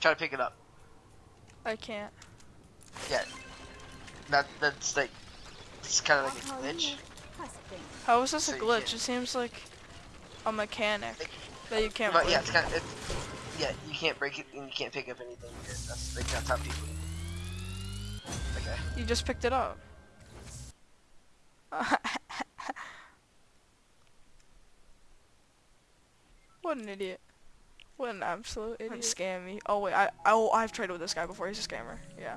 Try to pick it up. I can't. Yeah. That that's like it's kind of like a glitch. How is this a So you glitch? It seems like a mechanic that you can't But break. yeah, it's kind of it's, yeah. You can't break it and you can't pick up anything. Here. That's like that's how people. Okay. You just picked it up. what an idiot. What an absolute idiot. Scam me. Oh wait, I oh I've traded with this guy before. He's a scammer. Yeah.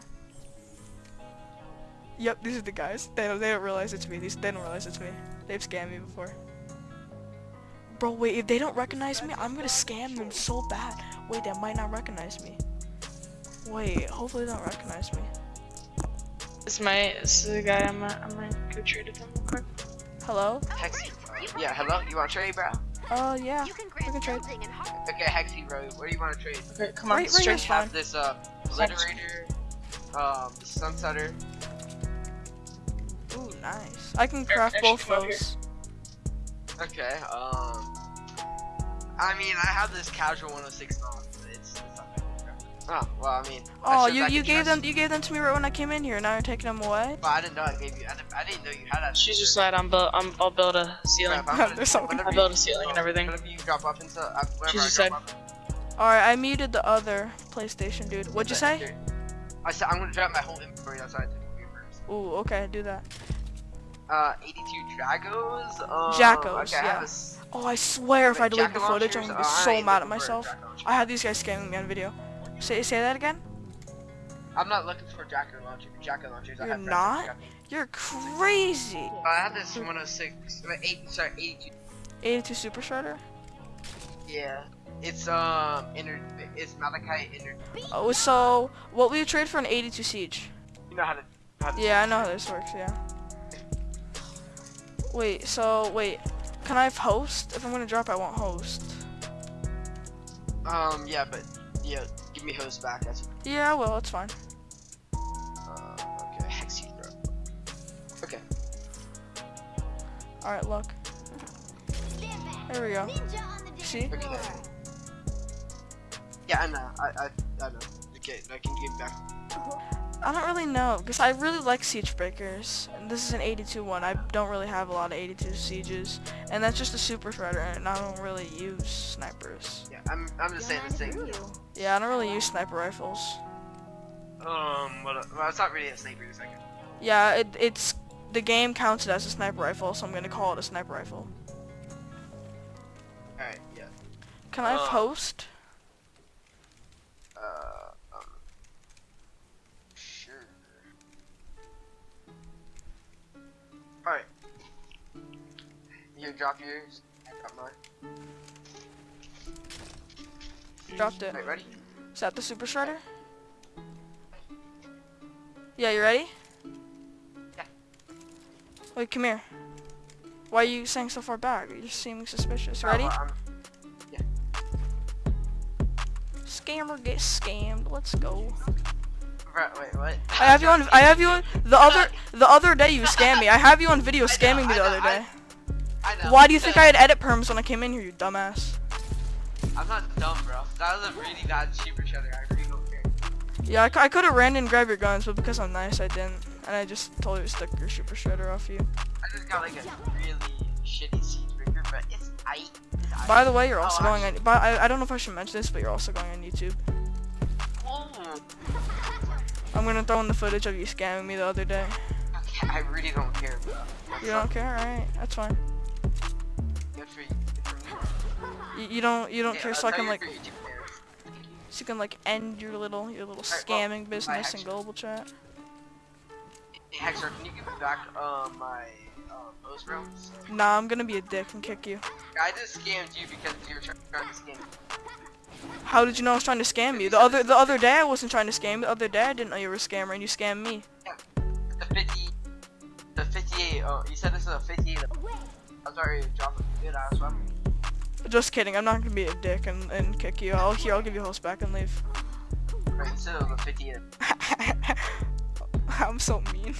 Yep, these are the guys. They don't, they don't realize it's me. These they don't realize it's me. They've scammed me before. Bro, wait, if they don't recognize me, I'm gonna scam them so bad. Wait, they might not recognize me. Wait, hopefully they don't recognize me. This is my this is the guy I'm gonna, I'm gonna go trade with him real quick. Hello? Hexy. Yeah. Hello. You want to trade, bro? Uh, yeah. You can grant trade. and har- Okay, Hexy, bro. Where do you want to trade? Okay, come on, Right- right straight. here's have this uh obliterator, um, sunsetter. Ooh, nice. I can craft actually, both those. Okay. Um, I mean, I have this casual 106 on, but it's, it's not that good. Oh well, I mean. Oh, should- you you gave them you gave them to me right when I came in here. Now you're taking them away. Well, I didn't know I gave you. I didn't, I didn't know you had that. She's just like I'm build I'm I'll build a ceiling. Crap, I'm gonna- There's something- I built you- a ceiling and everything. Whenever you drop off into, uh, whenever She just said- All right, I muted the other PlayStation dude. What'd you say? I said I'm gonna drop my whole inventory outside to the first. Ooh, okay, do that. Uh, 82 Dragos. Um, Jackos, okay, I have yeah. a s- Oh, I swear if I delete the footage, I'm gonna be Oh, so mad at myself. I had these guys scamming me on video. Say say that again. I'm not looking for Jack-O-Launcher. Jacker launchers. I You're not? You're crazy. I have this 106. uh, Eight. Sorry, 82. 82 Super Shredder. Yeah. It's um inner. It's Malachi inner. Oh, so what will you trade for an 82 Siege? You know how to. How to Yeah, I know how this works. Yeah. Wait, so wait, can I host? If I'm gonna drop, I won't host. Um. Yeah, but yeah. Give me host back. That's. Yeah, well, it's fine. Uh, okay. Hex bro. Okay. All right, look. Stand. There we go. Ninja on the dance See? Okay. Yeah, I know. I I I know. Okay, I can give back. I don't really know, because I really like Siege Breakers. This is an 82 one. I don't really have a lot of 82 Sieges. And that's just a Super Shredder, and I don't really use snipers. Yeah, I'm I'm just saying this thing. Yeah, I don't really use sniper rifles. Um. Well, well, it's not really a sniper. It's like. a- Yeah, it, it's the game counts it as a sniper rifle, so I'm gonna call it a sniper rifle. All right. Yeah. Can I have Uh. host? All right. You drop yours. I drop mine. Dropped it. Alright, ready? Is that the Super Shredder? Yeah, you ready? Yeah. Wait, come here. Why are you saying so far back? You're seeming suspicious. Ready? Uh, I'm- Scammer get scammed. Let's go. Right, wait, what? I have you on. I have you on. The other the other day you scammed me. I have you on video scamming me the know, other day. I know. Why do you think I had edit perms when I came in here, you dumbass? I'm not dumb, bro. That was a really bad super shredder. I really don't care. Yeah, I, I could have ran and grabbed your guns, but because I'm nice, I didn't. And I just told you to stick your super shredder off you. I just got like a really shitty siege breaker, but it's. It's aight. By the way, you're also Oh, going on. But I, I don't know if I should mention this, but you're also going on YouTube. Oh, I'm gonna throw in the footage of you scamming me the other day. okay, I really don't care, bro. You don't care, alright? That's fine. You. Good for me. You, you don't you don't Yeah, care, uh, so I can like for YouTube players. so you can like end your little your little well, scamming business in global chat. Hey, Hector, can you give me back um my um post bro? Nah, I'm gonna be a dick and kick you. I just scammed you because you were try- trying to scam me. How did you know I was trying to scam you? The other the other day I wasn't trying to scam you. The other day I didn't know you were a scammer and you scammed me. The 50, the 58. Oh, you said this is a 58. I'm sorry, a good ass weapon. Just kidding. I'm not gonna be a dick and, and kick you. I'll here. I'll give you host back and leave. Right, you said it was a 58. I'm so mean.